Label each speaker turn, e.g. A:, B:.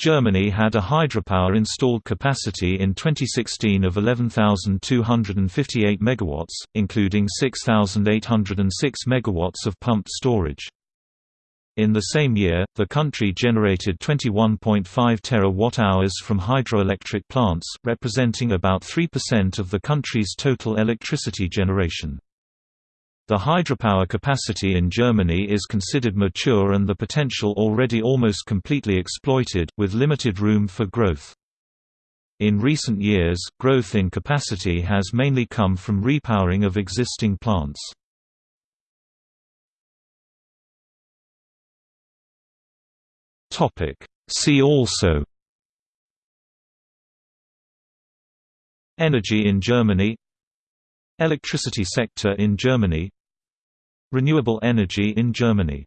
A: Germany had a hydropower installed capacity in 2016 of 11,258 MW, including 6,806 MW of pumped storage. In the same year, the country generated 21.5 terawatt-hours from hydroelectric plants, representing about 3% of the country's total electricity generation. The hydropower capacity in Germany is considered mature and the potential already almost completely exploited, with limited room for growth. In recent years, growth in capacity has mainly come from repowering of existing plants. See also Energy in Germany Electricity sector in Germany Renewable energy in Germany